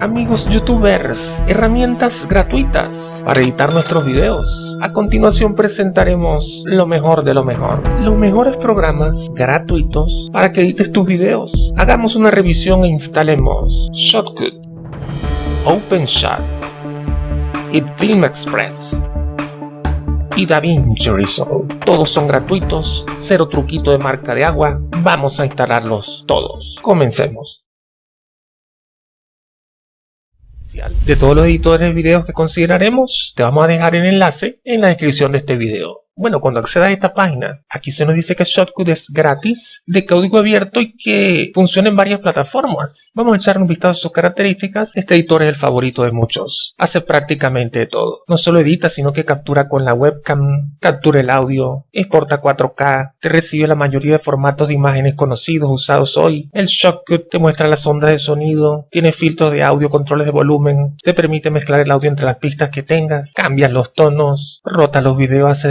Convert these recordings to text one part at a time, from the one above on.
Amigos youtubers, herramientas gratuitas para editar nuestros videos. A continuación presentaremos lo mejor de lo mejor. Los mejores programas gratuitos para que edites tus videos. Hagamos una revisión e instalemos Shotcut, OpenShot y Express y DaVinci Resolve. Todos son gratuitos, cero truquito de marca de agua. Vamos a instalarlos todos. Comencemos. De todos los editores de videos que consideraremos, te vamos a dejar el enlace en la descripción de este video. Bueno, cuando accedas a esta página, aquí se nos dice que Shotcut es gratis, de código abierto y que funciona en varias plataformas. Vamos a echar un vistazo a sus características. Este editor es el favorito de muchos. Hace prácticamente todo. No solo edita, sino que captura con la webcam, captura el audio, exporta 4K, te recibe la mayoría de formatos de imágenes conocidos usados hoy. El Shotcut te muestra las ondas de sonido, tiene filtros de audio, controles de volumen, te permite mezclar el audio entre las pistas que tengas, cambias los tonos, rota los videos, hace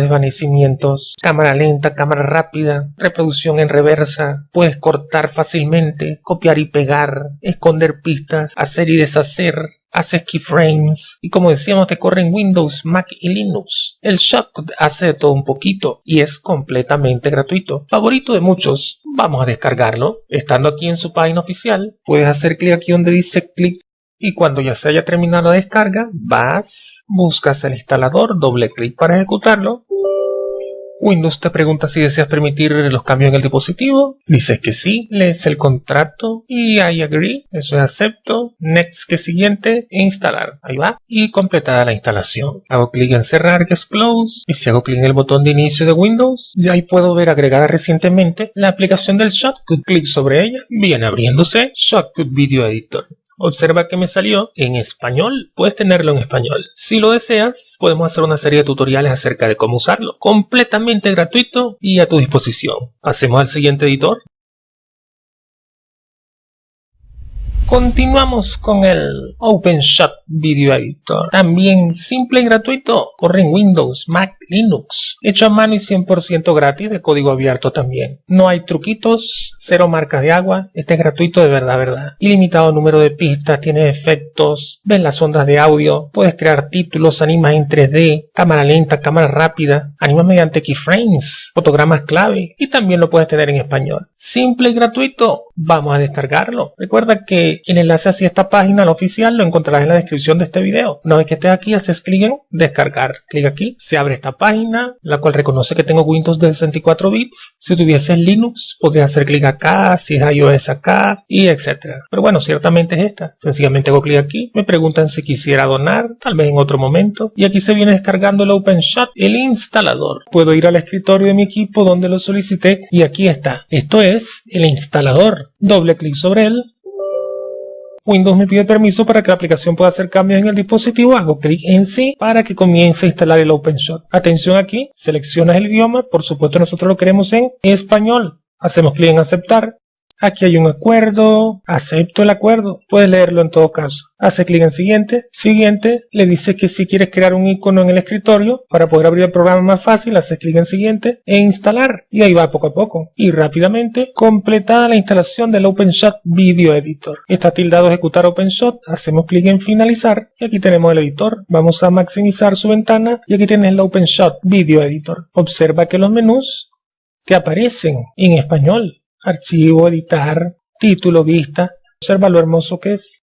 cámara lenta, cámara rápida, reproducción en reversa, puedes cortar fácilmente, copiar y pegar, esconder pistas, hacer y deshacer, haces keyframes y como decíamos te corre en Windows, Mac y Linux. El Shotcut hace de todo un poquito y es completamente gratuito. Favorito de muchos, vamos a descargarlo. Estando aquí en su página oficial, puedes hacer clic aquí donde dice clic y cuando ya se haya terminado la descarga, vas, buscas el instalador, doble clic para ejecutarlo Windows te pregunta si deseas permitir los cambios en el dispositivo. Dices que sí, lees el contrato y I agree, eso es acepto, next que siguiente e instalar. Ahí va. Y completada la instalación. Hago clic en cerrar que es close y si hago clic en el botón de inicio de Windows, ya ahí puedo ver agregada recientemente la aplicación del Shotcut. Clic sobre ella, viene abriéndose Shotcut Video Editor. Observa que me salió en español, puedes tenerlo en español. Si lo deseas, podemos hacer una serie de tutoriales acerca de cómo usarlo, completamente gratuito y a tu disposición. Pasemos al siguiente editor. Continuamos con el OpenShot Video Editor. También simple y gratuito. Corre en Windows, Mac, Linux. Hecho a mano y 100% gratis de código abierto también. No hay truquitos, cero marcas de agua. Este es gratuito de verdad, verdad. Ilimitado número de pistas, tiene efectos, ves las ondas de audio, puedes crear títulos, animas en 3D, cámara lenta, cámara rápida, animas mediante keyframes, fotogramas clave y también lo puedes tener en español. Simple y gratuito. Vamos a descargarlo. Recuerda que el enlace hacia esta página, la oficial, lo encontrarás en la descripción de este video. Una vez que estés aquí, haces clic en descargar. Clic aquí, se abre esta página, la cual reconoce que tengo Windows de 64 bits. Si tuvieses Linux, podrías hacer clic acá, si es iOS acá, y etcétera. Pero bueno, ciertamente es esta. Sencillamente hago clic aquí, me preguntan si quisiera donar, tal vez en otro momento. Y aquí se viene descargando el OpenShot, el instalador. Puedo ir al escritorio de mi equipo donde lo solicité y aquí está. Esto es el instalador. Doble clic sobre él, Windows me pide permiso para que la aplicación pueda hacer cambios en el dispositivo, hago clic en sí para que comience a instalar el OpenShot. Atención aquí, seleccionas el idioma, por supuesto nosotros lo queremos en español. Hacemos clic en aceptar Aquí hay un acuerdo, acepto el acuerdo, puedes leerlo en todo caso. Hace clic en siguiente, siguiente, le dice que si quieres crear un icono en el escritorio para poder abrir el programa más fácil, hace clic en siguiente e instalar. Y ahí va poco a poco. Y rápidamente, completada la instalación del OpenShot Video Editor. Está tildado ejecutar OpenShot, hacemos clic en finalizar y aquí tenemos el editor. Vamos a maximizar su ventana y aquí tienes el OpenShot Video Editor. Observa que los menús te aparecen en español archivo, editar, título, vista. Observa lo hermoso que es.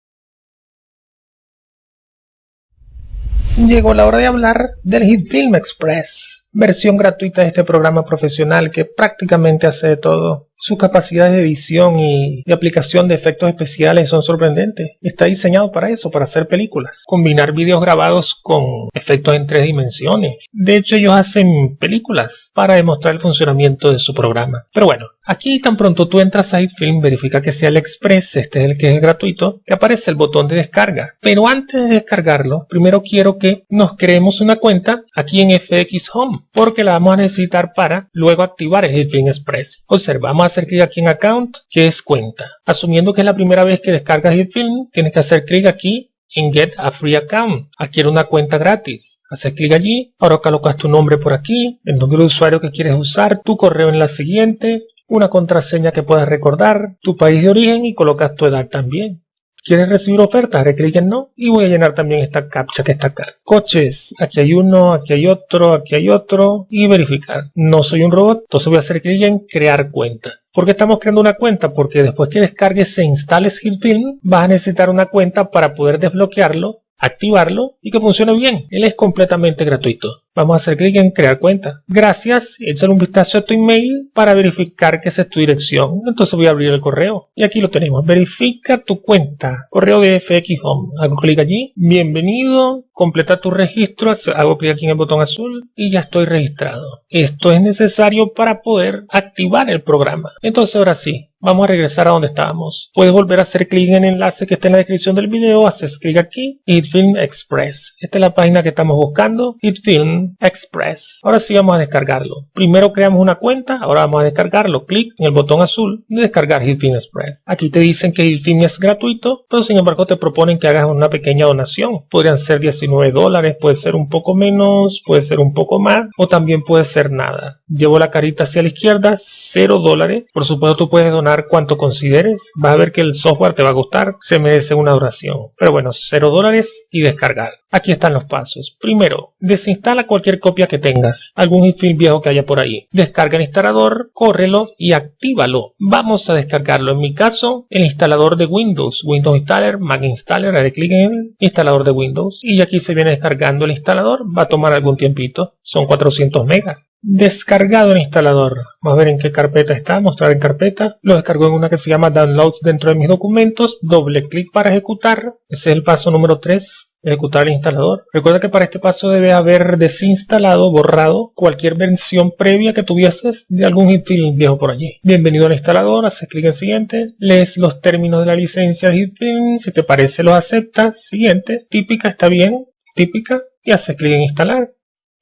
Llegó la hora de hablar del Hit Film Express, versión gratuita de este programa profesional que prácticamente hace de todo. Sus capacidades de edición y de aplicación de efectos especiales son sorprendentes. Está diseñado para eso, para hacer películas. Combinar vídeos grabados con efectos en tres dimensiones. De hecho, ellos hacen películas para demostrar el funcionamiento de su programa. Pero bueno, aquí tan pronto tú entras a iFilm, verifica que sea el Express, este es el que es gratuito, que aparece el botón de descarga. Pero antes de descargarlo, primero quiero que nos creemos una cuenta aquí en FX Home, porque la vamos a necesitar para luego activar el iFilm Express. Observamos hacer clic aquí en Account, que es cuenta. Asumiendo que es la primera vez que descargas el film, tienes que hacer clic aquí en Get a Free Account. Adquiere una cuenta gratis. Haces clic allí, ahora colocas tu nombre por aquí, el nombre de usuario que quieres usar, tu correo en la siguiente, una contraseña que puedas recordar, tu país de origen y colocas tu edad también. ¿Quieres recibir ofertas? Haré clic en no y voy a llenar también esta captcha que está acá. Coches, aquí hay uno, aquí hay otro, aquí hay otro y verificar. No soy un robot, entonces voy a hacer clic en crear cuenta. ¿Por qué estamos creando una cuenta? Porque después que descargues e instales HitFilm, vas a necesitar una cuenta para poder desbloquearlo activarlo y que funcione bien. Él es completamente gratuito. Vamos a hacer clic en crear cuenta. Gracias, échale un vistazo a tu email para verificar que esa es tu dirección. Entonces voy a abrir el correo y aquí lo tenemos. Verifica tu cuenta. Correo de FX Home. Hago clic allí. Bienvenido. Completa tu registro. Hago clic aquí en el botón azul y ya estoy registrado. Esto es necesario para poder activar el programa. Entonces ahora sí, Vamos a regresar a donde estábamos. Puedes volver a hacer clic en el enlace que está en la descripción del video, haces clic aquí, HitFilm Express. Esta es la página que estamos buscando, HitFilm Express. Ahora sí vamos a descargarlo. Primero creamos una cuenta, ahora vamos a descargarlo. Clic en el botón azul de descargar HitFilm Express. Aquí te dicen que HitFilm es gratuito, pero sin embargo te proponen que hagas una pequeña donación. Podrían ser 19 dólares, puede ser un poco menos, puede ser un poco más, o también puede ser nada. Llevo la carita hacia la izquierda, 0 dólares. Por supuesto tú puedes donar cuanto consideres, vas a ver que el software te va a gustar, se merece una duración. Pero bueno, 0 dólares y descargar. Aquí están los pasos. Primero, desinstala cualquier copia que tengas, algún infil viejo que haya por ahí. Descarga el instalador, córrelo y actívalo. Vamos a descargarlo. En mi caso, el instalador de Windows, Windows Installer, Mac Installer, haré clic en instalador de Windows y aquí se viene descargando el instalador. Va a tomar algún tiempito, son 400 megas descargado el instalador. Vamos a ver en qué carpeta está, mostrar en carpeta. Lo descargo en una que se llama Downloads dentro de mis documentos. Doble clic para ejecutar. Ese es el paso número 3. Ejecutar el instalador. Recuerda que para este paso debe haber desinstalado, borrado cualquier versión previa que tuvieses de algún HitFilm viejo por allí. Bienvenido al instalador, haces clic en siguiente, lees los términos de la licencia de HitFilm, si te parece lo aceptas, siguiente, típica está bien, típica, y haces clic en instalar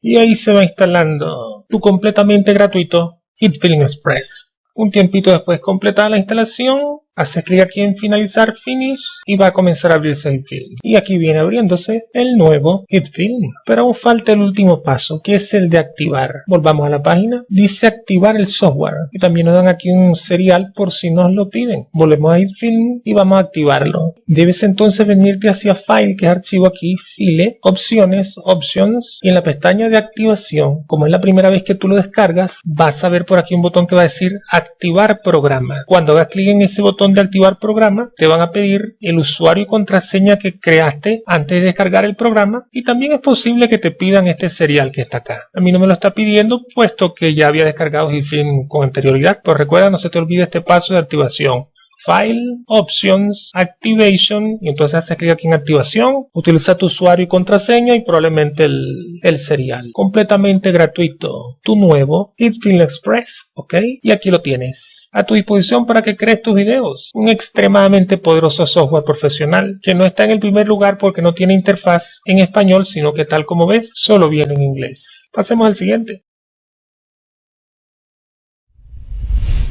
y ahí se va instalando tu completamente gratuito HitFilling Express. Un tiempito después completada la instalación, Hace clic aquí en finalizar finish y va a comenzar a abrirse el film. Y aquí viene abriéndose el nuevo HitFilm. Pero aún falta el último paso que es el de activar. Volvamos a la página. Dice activar el software. Y también nos dan aquí un serial por si nos lo piden. Volvemos a HitFilm y vamos a activarlo. Debes entonces venirte hacia File, que es archivo aquí, File, Opciones, Options y en la pestaña de activación, como es la primera vez que tú lo descargas, vas a ver por aquí un botón que va a decir activar programa. Cuando hagas clic en ese botón de activar programa, te van a pedir el usuario y contraseña que creaste antes de descargar el programa y también es posible que te pidan este serial que está acá. A mí no me lo está pidiendo puesto que ya había descargado GIFIN con anterioridad, pero recuerda no se te olvide este paso de activación. File, Options, Activation, y entonces haces clic aquí en activación, utiliza tu usuario y contraseña y probablemente el, el serial. Completamente gratuito. Tu nuevo HitFilm Express, ¿ok? Y aquí lo tienes. A tu disposición para que crees tus videos. Un extremadamente poderoso software profesional que no está en el primer lugar porque no tiene interfaz en español, sino que tal como ves, solo viene en inglés. Pasemos al siguiente.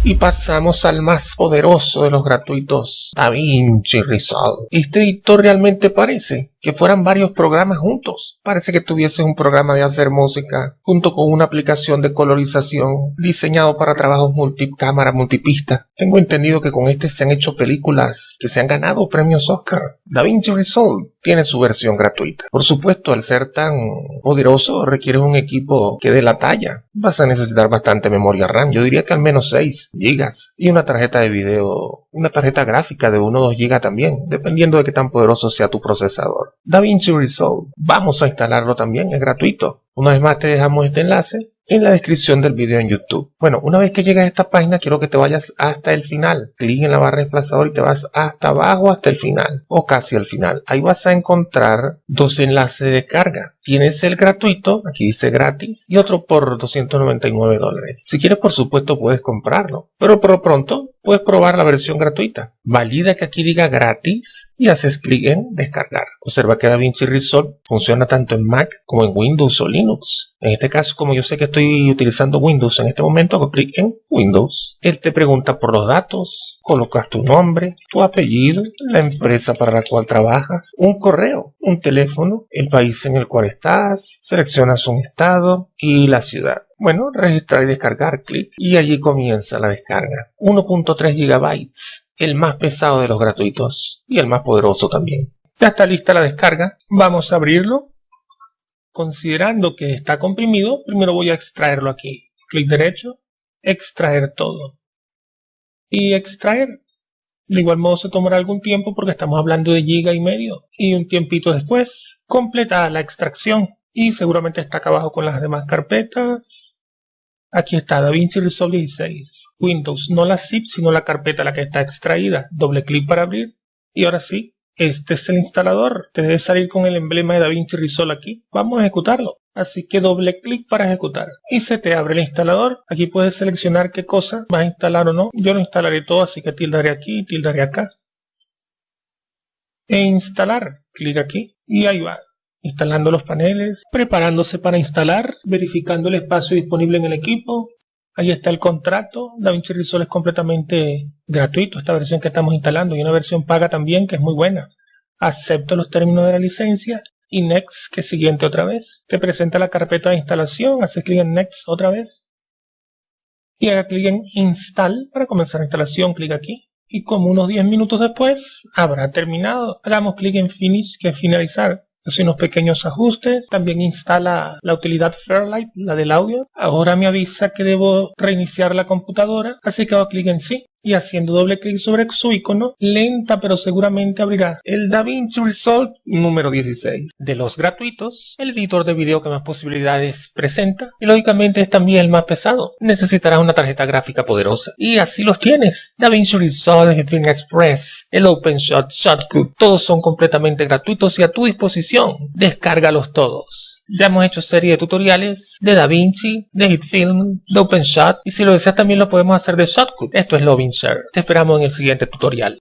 Y pasamos al más poderoso de los gratuitos, DaVinci Resolve. Este editor realmente parece que fueran varios programas juntos. Parece que tuviese un programa de hacer música junto con una aplicación de colorización diseñado para trabajos multicámara, multipista. Tengo entendido que con este se han hecho películas que se han ganado premios Oscar. DaVinci Resolve tiene su versión gratuita. Por supuesto, al ser tan poderoso requiere un equipo que dé la talla. Vas a necesitar bastante memoria RAM, yo diría que al menos 6 GB y una tarjeta de video, una tarjeta gráfica de 1 o 2 GB también, dependiendo de qué tan poderoso sea tu procesador. DaVinci Resolve, vamos a instalarlo también, es gratuito. Una vez más te dejamos este enlace en la descripción del video en YouTube. Bueno, una vez que llegas a esta página, quiero que te vayas hasta el final. Clic en la barra de desplazador y te vas hasta abajo, hasta el final, o casi al final. Ahí vas a encontrar dos enlaces de carga. Tienes el gratuito, aquí dice gratis, y otro por 299 dólares. Si quieres, por supuesto, puedes comprarlo. Pero por pronto, puedes probar la versión gratuita. Valida que aquí diga gratis y haces clic en descargar. Observa que DaVinci Resolve funciona tanto en Mac como en Windows o Linux. En este caso, como yo sé que estoy utilizando Windows en este momento, hago clic en Windows. Él te pregunta por los datos, colocas tu nombre, tu apellido, la empresa para la cual trabajas, un correo un teléfono, el país en el cual estás, seleccionas un estado y la ciudad. Bueno, registrar y descargar, clic y allí comienza la descarga. 1.3 GB, el más pesado de los gratuitos y el más poderoso también. Ya está lista la descarga, vamos a abrirlo. Considerando que está comprimido, primero voy a extraerlo aquí. Clic derecho, extraer todo. Y extraer de igual modo se tomará algún tiempo porque estamos hablando de giga y medio. Y un tiempito después completa la extracción. Y seguramente está acá abajo con las demás carpetas. Aquí está DaVinci Resolve 16. Windows, no la zip, sino la carpeta la que está extraída. Doble clic para abrir. Y ahora sí, este es el instalador. Te debe salir con el emblema de DaVinci Resolve aquí. Vamos a ejecutarlo. Así que doble clic para ejecutar. Y se te abre el instalador. Aquí puedes seleccionar qué cosa vas a instalar o no. Yo lo instalaré todo, así que tildaré aquí y tildaré acá. E instalar. Clic aquí. Y ahí va. Instalando los paneles. Preparándose para instalar. Verificando el espacio disponible en el equipo. Ahí está el contrato. DaVinci Resolve es completamente gratuito. Esta versión que estamos instalando. Y una versión paga también que es muy buena. Acepto los términos de la licencia y Next, que es siguiente otra vez. Te presenta la carpeta de instalación, haces clic en Next otra vez. Y haga clic en Install para comenzar la instalación, clic aquí. Y como unos 10 minutos después, habrá terminado. Hagamos clic en Finish, que es finalizar. Hace unos pequeños ajustes. También instala la utilidad Fairlight, la del audio. Ahora me avisa que debo reiniciar la computadora, así que hago clic en sí y haciendo doble clic sobre su icono, lenta pero seguramente abrirá el DaVinci Resolve número 16. De los gratuitos, el editor de video que más posibilidades presenta y lógicamente es también el más pesado. Necesitarás una tarjeta gráfica poderosa y así los tienes. DaVinci Resolve, Film Express, el OpenShot, Shotcut, todos son completamente gratuitos y a tu disposición. Descárgalos todos. Ya hemos hecho serie de tutoriales de DaVinci, de HitFilm, de OpenShot y si lo deseas también lo podemos hacer de Shotcut. Esto es LovinShare. Te esperamos en el siguiente tutorial.